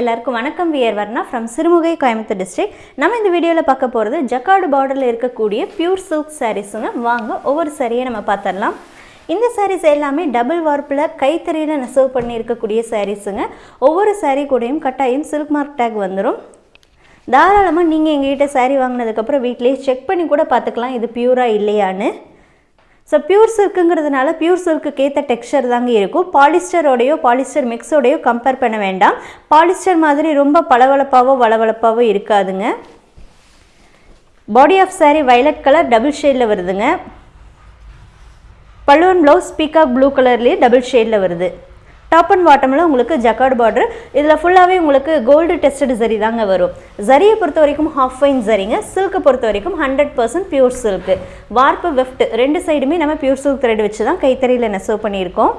எல்லாருக்கும் வணக்கம். We're Varna from Sirumugai Coimbatore district நம்ம இந்த வீடியோவில் பார்க்க போகிறது ஜக்காடு பார்டரில் இருக்கக்கூடிய பியூர் சில்க் சாரீஸுங்க வாங்க ஒவ்வொரு சாரியை நம்ம பார்த்துடலாம். இந்த சாரீஸ் எல்லாமே டபுள் வார்ப்பில் கைத்தறியில் நெசவு பண்ணி இருக்கக்கூடிய சாரீஸுங்க ஒவ்வொரு சாரீ கூடயும் கட்டாயம் சில்க் மார்க் டேக் வந்துடும் தாராளமாக நீங்கள் எங்ககிட்ட சாரீ வாங்கினதுக்கப்புறம் வீட்டிலேயே செக் பண்ணி கூட பார்த்துக்கலாம் இது பியூராக இல்லையான்னு. ஸோ பியூர் சில்க்குங்கிறதுனால பியூர் சில்க்குக்கு ஏற்ற டெக்ஸ்டர் தாங்க இருக்கும். பாலிஸ்டரோடையோ பாலிஸ்டர் மிக்ஸோடையோ கம்பேர் பண்ண வேண்டாம். பாலிஸ்டர் மாதிரி ரொம்ப பளபளப்பாவோ வளவளப்பாவோ இருக்காதுங்க. Body of saree violet colour double ஷேடில் வருதுங்க. பல்லுவன் ப்ளவுஸ் பீகாக் ப்ளூ கலர்லேயே டபுள் ஷேடில் வருது. டாப் அண்ட் பாட்டமில் உங்களுக்கு ஜக்கார்டு பார்டர் இதில் ஃபுல்லாகவே உங்களுக்கு கோல்டு டெஸ்டட் சரி தாங்க வரும். ஜரியை பொறுத்த வரைக்கும் ஹாஃப் ஃபைன் சரிங்க. சில்க்கை பொறுத்த வரைக்கும் hundred percent pure silk warp weft ரெண்டு சைடுமே நம்ம பியூர் சில்க் த்ரெட் வச்சு தான் கைத்தறியில் நெசவு பண்ணியிருக்கோம்.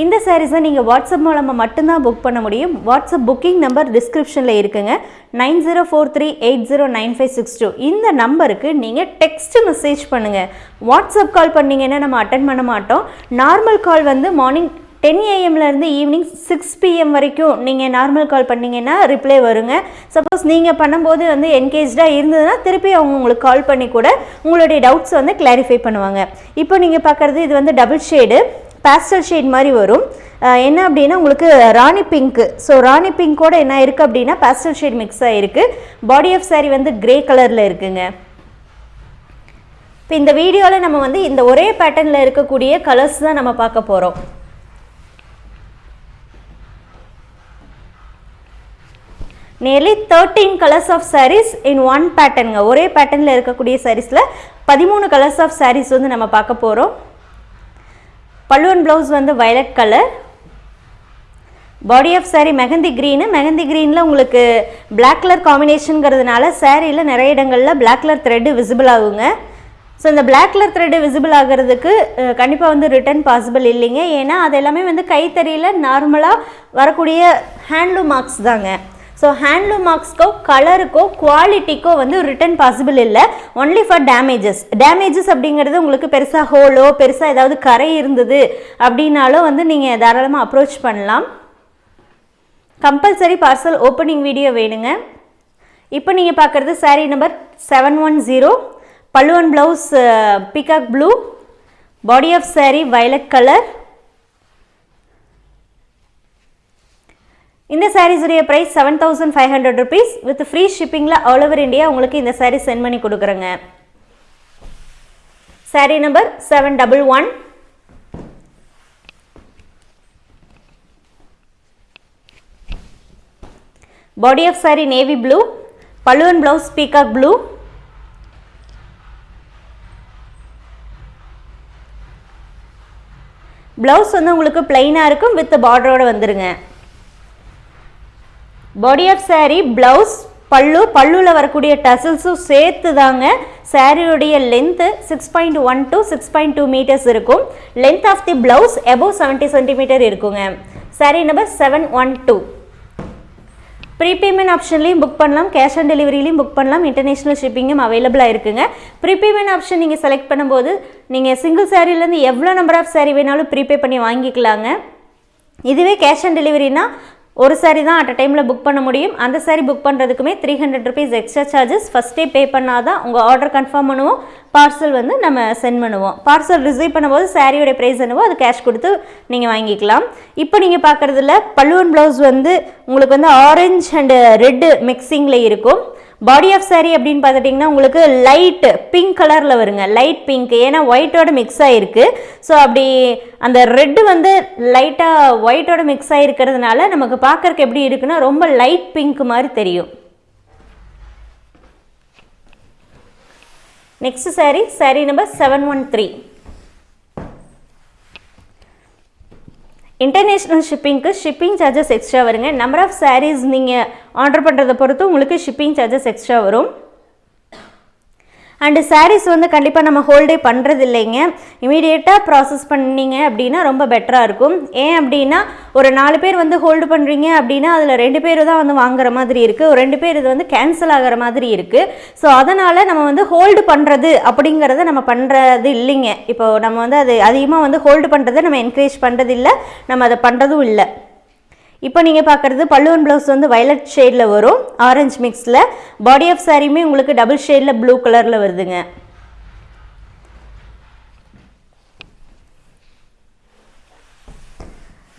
இந்த சாரீஸை நீங்கள் வாட்ஸ்அப் மூலமாக மட்டும்தான் புக் பண்ண முடியும். வாட்ஸ்அப் புக்கிங் நம்பர் டிஸ்கிரிப்ஷனில் இருக்குங்க. Nine zero four three eight zero nine five six two. இந்த நம்பருக்கு நீங்கள் டெக்ஸ்ட் மெசேஜ் பண்ணுங்கள் வாட்ஸ்அப் கால் பண்ணிங்கன்னா நம்ம அட்டன் பண்ண மாட்டோம். நார்மல் கால் வந்து மார்னிங் டென் ஏஎம்லேருந்து ஈவினிங் சிக்ஸ் பிஎம் வரைக்கும் நீங்கள் நார்மல் கால் பண்ணீங்கன்னா ரிப்ளை வருங்க. சப்போஸ் நீங்கள் பண்ணும்போது வந்து என்கேஜாக இருந்ததுன்னா திருப்பி அவங்க உங்களுக்கு கால் பண்ணி கூட உங்களுடைய டவுட்ஸ் வந்து கிளாரிஃபை பண்ணுவாங்க. இப்போ நீங்கள் பார்க்குறது இது வந்து டபுள் ஷேடு பேஸ்டல் ஷேட் மாதிரி வரும். என்ன அப்படின்னா உங்களுக்கு ராணி பிங்க்கு ஸோ ராணி பிங்க்கோட என்ன இருக்குது அப்படின்னா பேஸ்டல் ஷேட் மிக்ஸ் ஆகிருக்கு பாடி ஆஃப் சாரீ வந்து கிரே கலரில் இருக்குங்க. இப்போ இந்த வீடியோவில் நம்ம வந்து இந்த ஒரே பேட்டர்னில் இருக்கக்கூடிய கலர்ஸ் தான் நம்ம பார்க்க போகிறோம் nearly thirteen colours of saris in one பேட்டர்னுங்க ஒரே பேட்டர்னில் இருக்கக்கூடிய சாரீஸில் பதிமூணு கலர்ஸ் ஆஃப் சாரீஸ் வந்து நம்ம பார்க்க போகிறோம் பல்லுவன் ப்ளவுஸ் வந்து violet colour body of sari mehndi green mehndi க்ரீனில் உங்களுக்கு பிளாக் கலர் காம்பினேஷனுங்கிறதுனால சாரியில் நிறைய இடங்களில் பிளாக் கலர் த்ரெட்டு விசிபிள் ஆகுங்க. ஸோ இந்த பிளாக் கலர் த்ரெட்டு விசிபிள் ஆகிறதுக்கு கண்டிப்பாக வந்து ரிட்டர்ன் பாசிபிள் இல்லைங்க. ஏன்னா அது எல்லாமே வந்து கைத்தறியில் நார்மலாக வரக்கூடிய ஹேண்ட்லூம் மார்க்ஸ் தாங்க. ஸோ ஹேண்ட்லூம் மார்க்ஸ்க்கோ கலருக்கோ குவாலிட்டிக்கோ வந்து ரிட்டர்ன் பாசிபிள் இல்லை. ஒன்லி ஃபார் டேமேஜஸ் டேமேஜஸ் அப்படிங்கிறது உங்களுக்கு பெருசாக ஹோலோ பெருசாக ஏதாவது கரை இருந்தது அப்படின்னாலும் வந்து நீங்கள் தாராளமாக அப்ரோச் பண்ணலாம். கம்பல்சரி பார்சல் ஓப்பனிங் வீடியோ வேணுங்க. இப்போ நீங்கள் பார்க்குறது sari number seven one zero பல்லுவன் blouse peacock blue body of sari violet colour இந்த சாரீஸுடைய price seven thousand five hundred rupees with free ஷிப்பிங்கில் all over India உங்களுக்கு இந்த சாரீ சென்ட் பண்ணி கொடுக்குறேங்க. Sari number seven double one body of saree navy blue பல்லுவன் blouse peacock blue blouse வந்து உங்களுக்கு பிளைனாக இருக்கும் with பார்டரோட வந்துருங்க. பாடி ஆஃப் saree ப்ளவுஸ் பல்லு பல்லுவில் வரக்கூடிய டசில்ஸும் சேர்த்து தாங்க சாரியுடைய length six point one to six point two metres இருக்கும். Length of the blouse above seventy centimetre இருக்குங்க. Saree number seven one two prepayment ஆப்ஷன்லையும் book பண்ணலாம். கேஷ் ஆன் டெலிவரிலையும் புக் பண்ணலாம். இன்டர்நேஷ்னல் ஷிப்பிங்கும் அவைலபிளாக இருக்குங்க. ப்ரீபேமெண்ட் ஆப்ஷன் நீங்கள் செலக்ட் பண்ணும்போது நீங்கள் சிங்கிள் சாரீலேருந்து எவ்வளோ நம்பர் ஆஃப் saree வேணாலும் ப்ரீபே பண்ணி வாங்கிக்கலாங்க. இதுவே கேஷ் ஆன் டெலிவரினா ஒரு சாரி தான் அட் அ டைமில் புக் பண்ண முடியும். அந்த sari book பண்ணுறதுக்குமே three hundred rupees extra charges ஃபஸ்ட்டே பே பண்ணால் தான் உங்கள் ஆர்டர் கன்ஃபார்ம் பண்ணுவோம். பார்சல் வந்து நம்ம சென்ட் பண்ணுவோம். பார்சல் ரிசீவ் பண்ணும்போது சாரியோடைய ப்ரைஸ் என்னவோ அது கேஷ் கொடுத்து நீங்கள் வாங்கிக்கலாம். இப்போ நீங்கள் பார்க்குறதுல பல்லுவன் ப்ளவுஸ் வந்து உங்களுக்கு வந்து ஆரஞ்ச் அண்டு ரெட்டு மிக்சிங்கில் இருக்கும். பாடி ஆஃப் saree அப்படின்னு பார்த்துட்டிங்கன்னா உங்களுக்கு லைட் பிங்க் கலரில் வருங்க. லைட் பிங்க் ஏன்னா ஒயிட்டோட மிக்ஸ் ஆகிருக்கு ஸோ அப்படி அந்த ரெட்டு வந்து லைட்டாக ஒயிட்டோட மிக்ஸ் ஆகிருக்கிறதுனால நமக்கு பார்க்கறக்கு எப்படி இருக்குன்னா ரொம்ப லைட் பிங்க் மாதிரி தெரியும். Next saree saree number seven one three international ஷிப்பிங்க்கு shipping charges extra வருங்க. நம்பர் ஆஃப் சாரீஸ் நீங்கள் ஆர்டர் பண்ணுறதை பொறுத்து உங்களுக்கு ஷிப்பிங் சார்ஜஸ் எக்ஸ்ட்ரா வரும். அண்டு சாரீஸ் வந்து கண்டிப்பாக நம்ம ஹோல்டே பண்ணுறது இல்லைங்க இமீடியட்டாக ப்ராசஸ் பண்ணீங்க அப்படின்னா ரொம்ப பெட்டராக இருக்கும். ஏன் அப்படின்னா ஒரு நாலு பேர் வந்து ஹோல்டு பண்ணுறீங்க அப்படின்னா அதில் ரெண்டு பேர் தான் வந்து வாங்குற மாதிரி இருக்குது ஒரு ரெண்டு பேர் இது வந்து கேன்சல் ஆகிற மாதிரி இருக்குது ஸோ அதனால் நம்ம வந்து ஹோல்டு பண்ணுறது அப்படிங்கிறத நம்ம பண்ணுறது இல்லைங்க. இப்போ நம்ம வந்து அது அதிகமாக வந்து ஹோல்டு பண்ணுறதை நம்ம என்கரேஜ் பண்ணுறது இல்லை நம்ம அதை பண்ணுறதும் இல்லை. இப்போ நீங்கள் பார்க்குறது பல்லுவன் ப்ளவுஸ் வந்து வயலட் ஷேடில் வரும். ஆரஞ்சு மிக்ஸில் பாடி ஆஃப் சாரியுமே உங்களுக்கு டபுள் ஷேடில் ப்ளூ கலரில் வருதுங்க.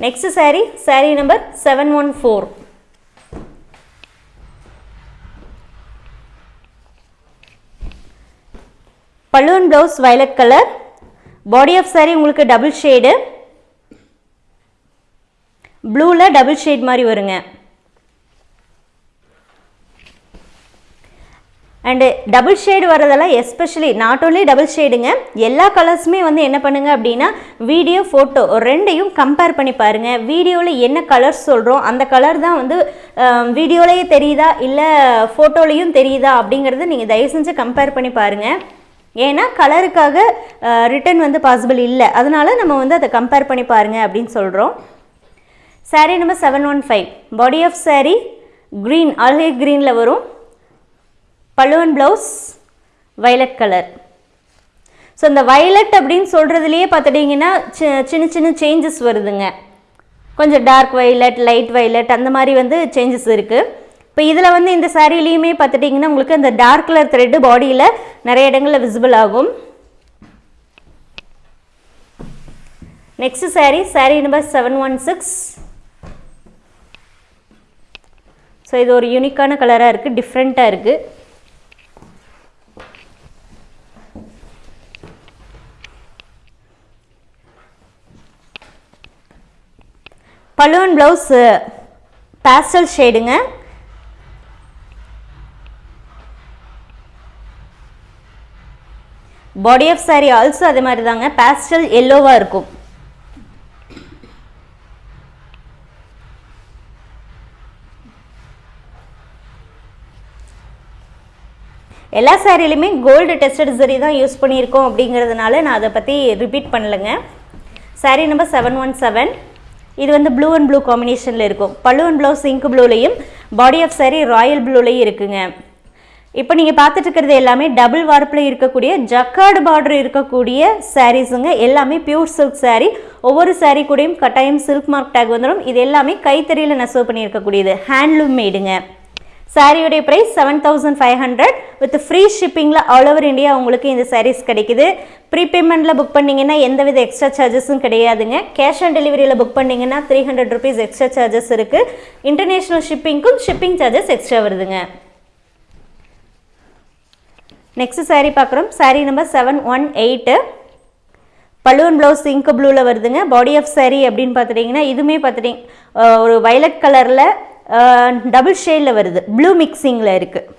Next saree. Saree number seven one four பல்லுவன் blouse violet colour body of saree உங்களுக்கு டபுள் ஷேடு ப்ளூவில் டபுள் ஷேட் மாதிரி வருங்க. அண்டு டபுள் ஷேடு வரதெல்லாம் எஸ்பெஷலி நாட் ஓன்லி டபுள் ஷேடுங்க எல்லா கலர்ஸுமே வந்து என்ன பண்ணுங்க அப்படின்னா வீடியோ ஃபோட்டோ ரெண்டையும் கம்பேர் பண்ணி பாருங்கள் வீடியோவில் என்ன கலர்ஸ் சொல்கிறோம் அந்த கலர் தான் வந்து வீடியோலேயே தெரியுதா இல்லை ஃபோட்டோலேயும் தெரியுதா அப்படிங்கிறத நீங்கள் தயவு செஞ்சு கம்பேர் பண்ணி பாருங்கள் ஏன்னா கலருக்காக ரிட்டர்ன் வந்து பாசிபிள் இல்லை. அதனால நம்ம வந்து அதை கம்பேர் பண்ணி பாருங்கள் அப்படின்னு சொல்கிறோம் sari number seven one five body of sari green அழகை க்ரீனில் வரும். பழுவன் ப்ளவுஸ் வயலட் கலர் ஸோ இந்த வயலட் அப்படின்னு சொல்கிறதுலையே பார்த்துட்டிங்கன்னா சின்ன சின்ன சேஞ்சஸ் வருதுங்க. கொஞ்சம் டார்க் வயலட் லைட் வயலட் அந்த மாதிரி வந்து சேஞ்சஸ் இருக்குது இப்போ இதில் வந்து இந்த சாரீலையுமே பார்த்துட்டிங்கன்னா உங்களுக்கு அந்த டார்க் கலர் த்ரெட்டு பாடியில் நிறைய இடங்களில் விசிபிள் ஆகும். Next sari sari number seven one six so இது ஒரு யூனிக்கான கலராக இருக்குது டிஃப்ரெண்ட்டாக இருக்குது பலூன் ப்ளவுஸ் பேஸ்டல் ஷேடுங்க பாடி ஆஃப் saree ஆல்சோ அதே மாதிரி தாங்க பேஸ்டல் எல்லோவாக இருக்கும். எல்லா சாரிலையுமே கோல்டு டெஸ்டட் சரி தான் யூஸ் பண்ணியிருக்கோம் அப்படிங்கிறதுனால நான் அதை பற்றி repeat பண்ணலைங்க. Sari number seven one seven இது வந்து ப்ளூ அண்ட் ப்ளூ காம்பினேஷனில் இருக்கும். பல்லு அண்ட் ப்ளவுஸ் சிங்க் ப்ளூலையும் பாடி ஆஃப் சாரீ ராயல் ப்ளூலையும் இருக்குங்க. இப்போ நீங்கள் பார்த்துட்டு இருக்கிறது எல்லாமே டபுள் வார்ப்பில் இருக்கக்கூடிய ஜக்கார்டு பார்டர் இருக்கக்கூடிய சாரீஸுங்க எல்லாமே பியூர் சில்க் சாரீ ஒவ்வொரு சாரீ கூடயும் கட்டாயம் சில்க் மார்க் டேக் வந்துடும். இது எல்லாமே கைத்தறியில் நெசவு பண்ணியிருக்கக்கூடியது. ஹேண்ட்லூம் மேடுங்க சாரியுடைய price seven thousand five hundred with free ஷிப்பிங்கில் all over India உங்களுக்கு இந்த சாரீஸ் கிடைக்குது. ப்ரீபேமெண்ட்டில் புக் பண்ணிங்கன்னா எந்தவித எக்ஸ்ட்ரா சார்ஜஸும் கிடையாதுங்க. கேஷ் ஆன் டெலிவரியில் புக் பண்ணிங்கன்னா three hundred rupees extra charges இருக்குது இன்டர்நேஷ்னல் ஷிப்பிங்க்கும் ஷிப்பிங் சார்ஜஸ் எக்ஸ்ட்ரா வருதுங்க. நெக்ஸ்ட் saree பார்க்குறோம். Saree number seven one eight balloon blouse ink ப்ளூவில் வருதுங்க. பாடி ஆஃப் saree அப்படின்னு பார்த்துட்டிங்கன்னா இதுவுமே பார்த்துட்டிங்க ஒரு வயலட் கலரில் டபுள் ஷேடில் வருது. ப்ளூ மிக்சிங்கில் இருக்குது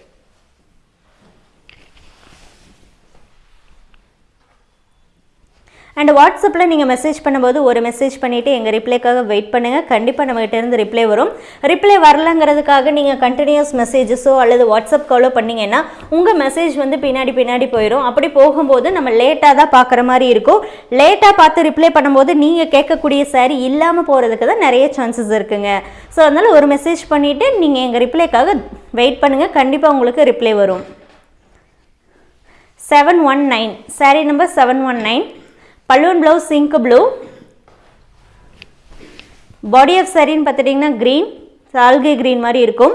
அண்ட் வாட்ஸ்அப்பில் நீங்கள் மெசேஜ் பண்ணும்போது ஒரு மெசேஜ் பண்ணிவிட்டு எங்கள் ரிப்ளைக்காக வெயிட் பண்ணுங்கள் கண்டிப்பாக நம்மகிட்டேருந்து ரிப்ளை வரும். ரிப்ளை வரலங்கிறதுக்காக நீங்கள் கண்டினியூஸ் மெசேஜஸோ அல்லது வாட்ஸ்அப் காலோ பண்ணிங்கன்னா உங்கள் மெசேஜ் வந்து பின்னாடி பின்னாடி போயிடும் அப்படி போகும்போது நம்ம லேட்டாக தான் பார்க்குற மாதிரி இருக்கும். லேட்டாக பார்த்து ரிப்ளை பண்ணும்போது நீங்கள் கேட்கக்கூடிய சாரி இல்லாமல் போகிறதுக்கு தான் நிறைய சான்சஸ் இருக்குங்க. ஸோ அதனால் ஒரு மெசேஜ் பண்ணிவிட்டு நீங்கள் எங்கள் ரிப்ளைக்காக வெயிட் பண்ணுங்கள் கண்டிப்பாக உங்களுக்கு ரிப்ளை வரும். Seven one nine sari number seven one nine பல்லுவன் blouse sink blue. Body of சரின்னு பார்த்துட்டிங்கன்னா க்ரீன் சால்கை க்ரீன் மாதிரி இருக்கும்.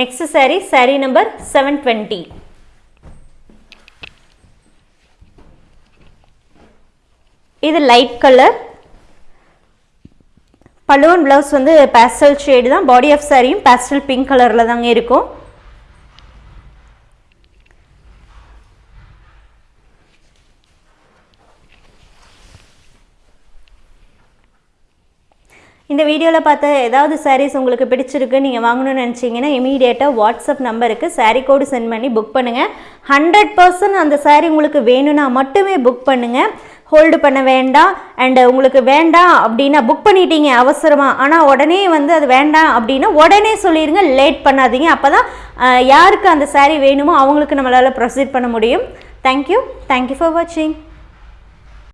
Next sari sari number seven twenty இது லைட் கலர் பல்லுவன் ப்ளவுஸ் வந்து பேஸ்டல் ஷேடு தான். பாடி ஆஃப் சாரியும் பேஸ்டல் பிங்க் கலரில் தாங்க இருக்கும். இந்த வீடியோவில் பார்த்த ஏதாவது சாரீஸ் உங்களுக்கு பிடிச்சிருக்கு நீங்கள் வாங்கணும்னு நினச்சிங்கன்னா இமீடியட்டாக வாட்ஸ்அப் நம்பருக்கு சாரீ கோடு சென்ட் பண்ணி புக் பண்ணுங்கள் ஹண்ட்ரட் பர்சன்ட் அந்த சாரீ உங்களுக்கு வேணும்னா மட்டுமே புக் பண்ணுங்கள் ஹோல்டு பண்ண வேண்டாம் அண்டு உங்களுக்கு வேண்டாம் அப்படின்னா புக் பண்ணிட்டீங்க அவசரமாக ஆனால் உடனே வந்து அது வேண்டாம் அப்படின்னா உடனே சொல்லிடுங்க லேட் பண்ணாதீங்க. அப்போ தான் யாருக்கு அந்த சாரீ வேணுமோ அவங்களுக்கு நம்மளால் ப்ரொசீட் பண்ண முடியும். தேங்க்யூ தேங்க்யூ ஃபார் வாட்சிங்